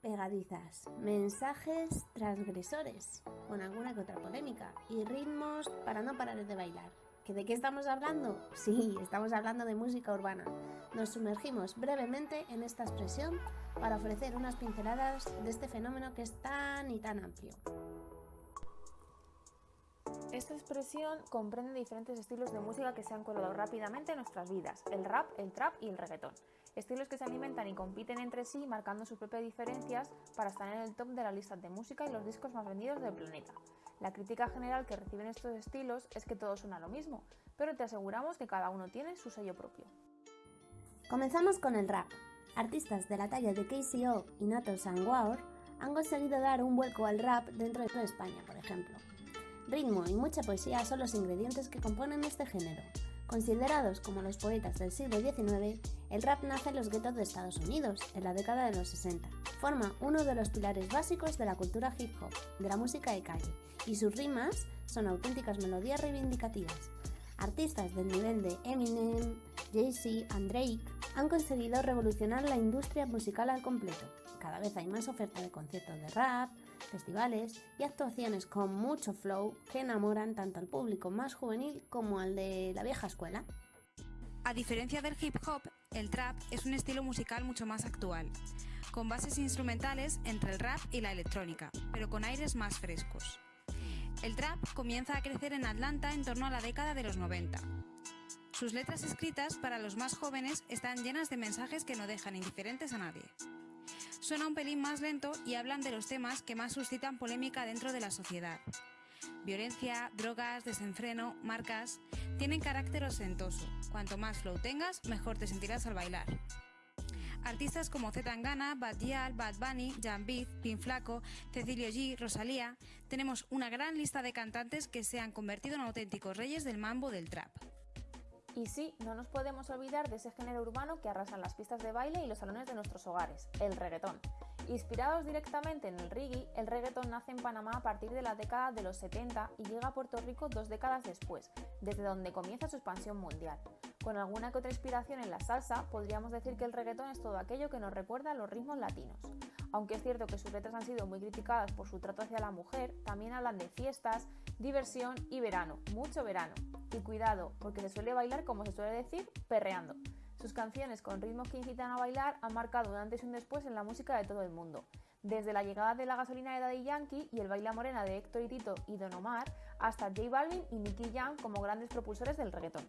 pegadizas, mensajes transgresores, con alguna que otra polémica, y ritmos para no parar de bailar. ¿Que ¿De qué estamos hablando? Sí, estamos hablando de música urbana. Nos sumergimos brevemente en esta expresión para ofrecer unas pinceladas de este fenómeno que es tan y tan amplio. Esta expresión comprende diferentes estilos de música que se han colado rápidamente en nuestras vidas, el rap, el trap y el reggaetón. Estilos que se alimentan y compiten entre sí marcando sus propias diferencias para estar en el top de la lista de música y los discos más vendidos del planeta. La crítica general que reciben estos estilos es que todo suena lo mismo, pero te aseguramos que cada uno tiene su sello propio. Comenzamos con el rap. Artistas de la talla de KCO y Nato Sanguaur han conseguido dar un vuelco al rap dentro de España, por ejemplo. Ritmo y mucha poesía son los ingredientes que componen este género. Considerados como los poetas del siglo XIX, el rap nace en los guetos de Estados Unidos, en la década de los 60. Forma uno de los pilares básicos de la cultura hip hop, de la música de calle, y sus rimas son auténticas melodías reivindicativas. Artistas del nivel de Eminem, Jay-Z y Drake han conseguido revolucionar la industria musical al completo. Cada vez hay más oferta de conciertos de rap, festivales y actuaciones con mucho flow que enamoran tanto al público más juvenil como al de la vieja escuela. A diferencia del hip hop, el trap es un estilo musical mucho más actual, con bases instrumentales entre el rap y la electrónica, pero con aires más frescos. El trap comienza a crecer en Atlanta en torno a la década de los 90. Sus letras escritas para los más jóvenes están llenas de mensajes que no dejan indiferentes a nadie suena un pelín más lento y hablan de los temas que más suscitan polémica dentro de la sociedad. Violencia, drogas, desenfreno, marcas, tienen carácter ostentoso. Cuanto más flow tengas, mejor te sentirás al bailar. Artistas como Z Tangana, Bad Gyal, Bad Bunny, Jan Beat, Pin Flaco, Cecilio G, Rosalía, tenemos una gran lista de cantantes que se han convertido en auténticos reyes del mambo del trap. Y sí, no nos podemos olvidar de ese género urbano que arrasan las pistas de baile y los salones de nuestros hogares, el reggaetón. Inspirados directamente en el reggae, el reggaetón nace en Panamá a partir de la década de los 70 y llega a Puerto Rico dos décadas después, desde donde comienza su expansión mundial. Con alguna que otra inspiración en la salsa, podríamos decir que el reggaetón es todo aquello que nos recuerda a los ritmos latinos. Aunque es cierto que sus letras han sido muy criticadas por su trato hacia la mujer, también hablan de fiestas, diversión y verano, mucho verano. Y cuidado, porque se suele bailar, como se suele decir, perreando. Sus canciones con ritmos que incitan a bailar han marcado un antes y un después en la música de todo el mundo. Desde la llegada de la gasolina de Daddy Yankee y el baila morena de Héctor y Tito y Don Omar, hasta J Balvin y Nicky Jam como grandes propulsores del reggaetón.